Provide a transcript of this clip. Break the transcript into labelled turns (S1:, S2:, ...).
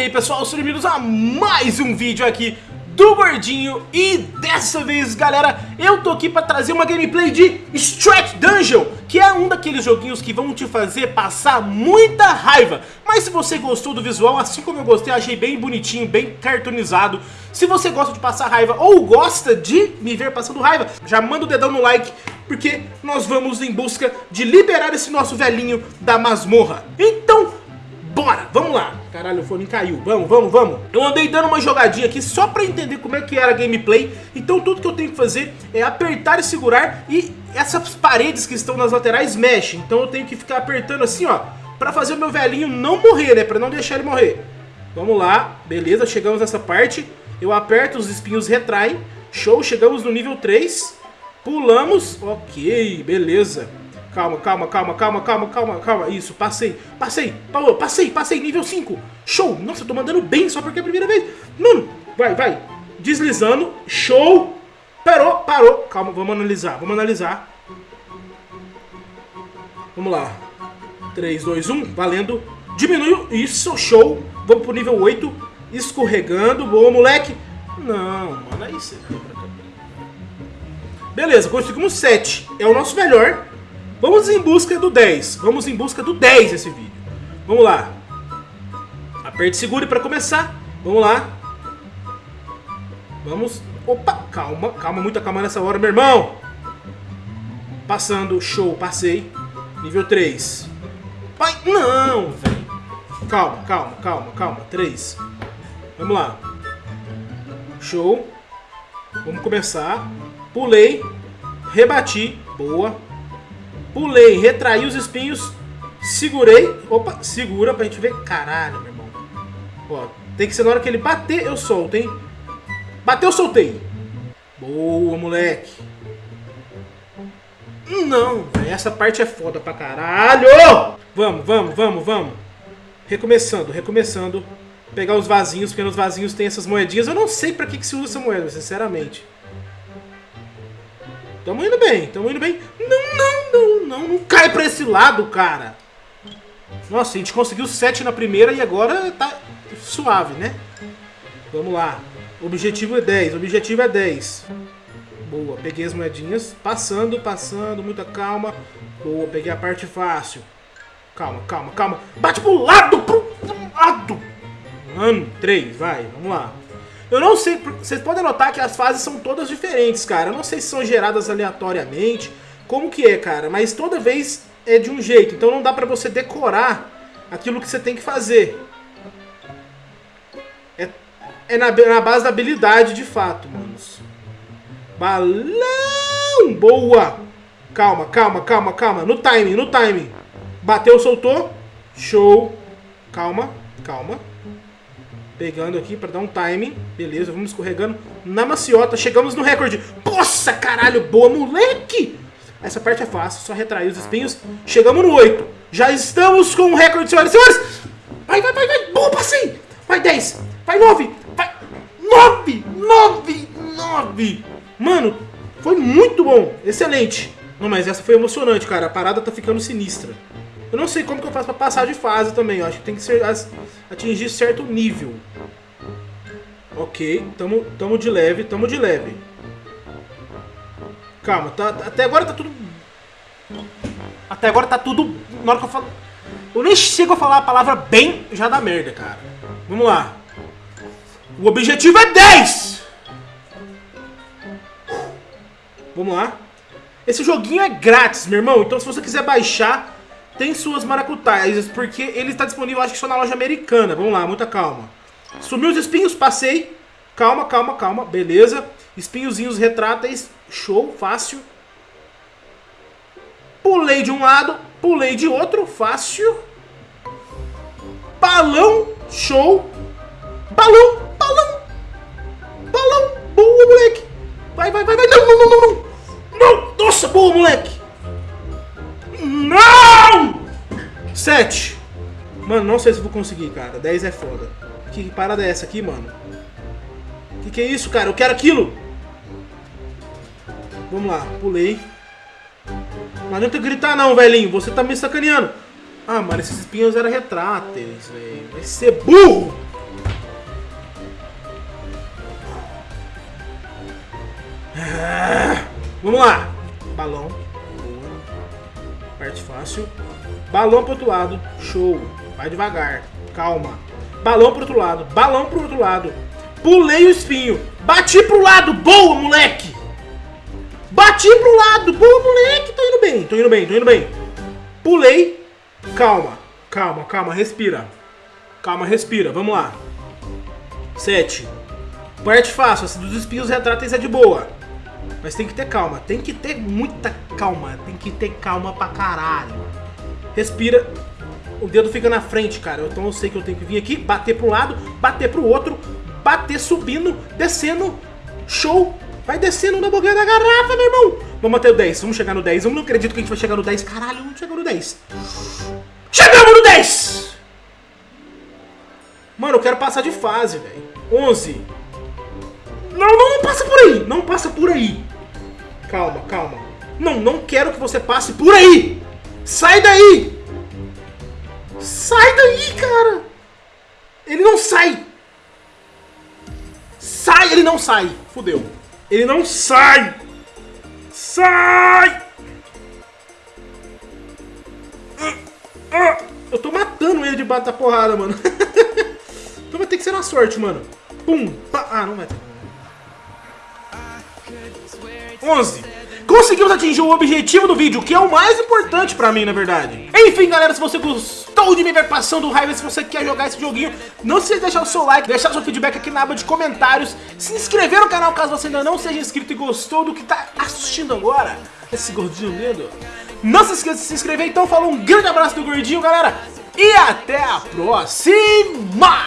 S1: aí pessoal, sejam bem-vindos a mais um vídeo aqui do Gordinho. E dessa vez galera, eu tô aqui pra trazer uma gameplay de Strat Dungeon Que é um daqueles joguinhos que vão te fazer passar muita raiva. Mas se você gostou do visual, assim como eu gostei, achei bem bonitinho, bem cartoonizado. Se você gosta de passar raiva ou gosta de me ver passando raiva Já manda o dedão no like porque nós vamos em busca de liberar esse nosso velhinho da masmorra. Então, bora, vamos lá Caralho, o fone caiu. Vamos, vamos, vamos. Eu andei dando uma jogadinha aqui só pra entender como é que era a gameplay. Então tudo que eu tenho que fazer é apertar e segurar e essas paredes que estão nas laterais mexem. Então eu tenho que ficar apertando assim, ó, pra fazer o meu velhinho não morrer, né? Pra não deixar ele morrer. Vamos lá, beleza, chegamos nessa parte. Eu aperto, os espinhos retraem. Show, chegamos no nível 3. Pulamos, ok, beleza. Calma, calma, calma, calma, calma, calma, calma. Isso, passei, passei, Paulo, passei, passei, nível 5. Show! Nossa, tô mandando bem só porque é a primeira vez. Mano, vai, vai. Deslizando, show. Parou, parou. Calma, vamos analisar, vamos analisar. Vamos lá. 3, 2, 1, valendo. Diminuiu, isso, show. Vamos pro nível 8. Escorregando, boa, moleque. Não, mano, aí você... Beleza, conseguimos 7. É o nosso melhor. Vamos em busca do 10. Vamos em busca do 10 esse vídeo. Vamos lá. Aperte segure para começar. Vamos lá. Vamos. Opa, calma, calma, muita calma nessa hora, meu irmão. Passando, show, passei. Nível 3. Pai, não, velho. Calma, calma, calma, calma. 3. Vamos lá. Show. Vamos começar. Pulei. Rebati. Boa. Pulei, retraí os espinhos, segurei. Opa, segura pra gente ver. Caralho, meu irmão. Ó, tem que ser na hora que ele bater, eu solto, hein? Bateu, soltei. Boa, moleque. Não, véio, essa parte é foda pra caralho. Vamos, vamos, vamos, vamos. Recomeçando, recomeçando. Pegar os vasinhos, porque nos vasinhos tem essas moedinhas. Eu não sei pra que, que se usa essa moeda, sinceramente. Tamo indo bem, tamo indo bem. Não, não, não, não, cai pra esse lado, cara. Nossa, a gente conseguiu 7 na primeira e agora tá suave, né? Vamos lá. Objetivo é 10, objetivo é 10. Boa, peguei as moedinhas. Passando, passando, muita calma. Boa, peguei a parte fácil. Calma, calma, calma. Bate pro lado, pro lado. Mano, 3, vai, vamos lá. Eu não sei, vocês podem notar que as fases são todas diferentes, cara. Eu não sei se são geradas aleatoriamente, como que é, cara. Mas toda vez é de um jeito, então não dá pra você decorar aquilo que você tem que fazer. É, é na, na base da habilidade, de fato, manos. Balão! Boa! Calma, calma, calma, calma. No timing, no timing. Bateu, soltou. Show. Calma, calma. Pegando aqui pra dar um timing. Beleza, vamos escorregando na maciota. Chegamos no recorde. Nossa, caralho, boa, moleque! Essa parte é fácil, só retrair os espinhos. Chegamos no 8. Já estamos com o recorde, senhoras e senhores. Vai, vai, vai, vai. Boa, passei. Vai 10. Vai 9. Vai 9. 9. 9. Mano, foi muito bom. Excelente. Não, mas essa foi emocionante, cara. A parada tá ficando sinistra. Eu não sei como que eu faço pra passar de fase também. Eu acho que tem que ser, atingir certo nível. Ok, tamo, tamo de leve, tamo de leve. Calma, tá, até agora tá tudo... Até agora tá tudo... Na hora que eu falo... Eu nem chego a falar a palavra bem, já dá merda, cara. Vamos lá. O objetivo é 10! Vamos lá. Esse joguinho é grátis, meu irmão. Então se você quiser baixar, tem suas maracutaias, porque ele está disponível, acho que só na loja americana. Vamos lá, muita calma. Sumiu os espinhos, passei. Calma, calma, calma, beleza. Espinhozinhos retráteis, show, fácil. Pulei de um lado, pulei de outro, fácil. Balão, show. Balão, balão. Balão, boa, moleque. Vai, vai, vai, vai. Não, não, não, não, não. Não, nossa, boa, moleque. Não! 7. Mano, não sei se vou conseguir, cara. 10 é foda. Que parada é essa aqui, mano? Que que é isso, cara? Eu quero aquilo! Vamos lá, pulei. Não adianta gritar não, velhinho. Você tá me sacaneando. Ah, mano, esses espinhos eram retráteis, velho. Vai ser burro! Ah, vamos lá. Balão. Parte fácil. Balão pro outro lado. Show. Vai devagar. Calma. Balão pro outro lado. Balão pro outro lado. Pulei o espinho. Bati pro lado. Boa, moleque! Bati pro lado. Boa, moleque. Tô indo bem. Tô indo bem. Tô indo bem. Pulei. Calma. Calma, calma. Respira. Calma, respira. Vamos lá. Sete. Parte fácil. Essa dos espinhos retráteis é de boa. Mas tem que ter calma. Tem que ter muita calma. Tem que ter calma pra caralho. Respira. O dedo fica na frente, cara. Então eu sei que eu tenho que vir aqui, bater pro lado, bater pro outro, bater subindo, descendo. Show! Vai descendo na boquinha da garrafa, meu irmão! Vamos até o 10. Vamos chegar no 10. Eu não acredito que a gente vai chegar no 10. Caralho, vamos chegar no 10. Chegamos no 10! Mano, eu quero passar de fase, velho. 11. Não, não, não passa por aí. Não passa por aí. Calma, calma. Não, não quero que você passe por aí. Sai daí. Sai daí, cara. Ele não sai. Sai, ele não sai. Fudeu. Ele não sai. Sai. Ah, ah. Eu tô matando ele de bata porrada, mano. então vai ter que ser na sorte, mano. Pum. Ah, não vai ter. 11. Conseguimos atingir o objetivo do vídeo, que é o mais importante pra mim, na verdade. Enfim, galera, se você gostou de me ver passando raiva, se você quer jogar esse joguinho, não se esqueça de deixar o seu like, deixar o seu feedback aqui na aba de comentários, se inscrever no canal caso você ainda não seja inscrito e gostou do que tá assistindo agora, esse gordinho lindo. Não se esqueça de se inscrever, então falou um grande abraço do gordinho, galera, e até a próxima!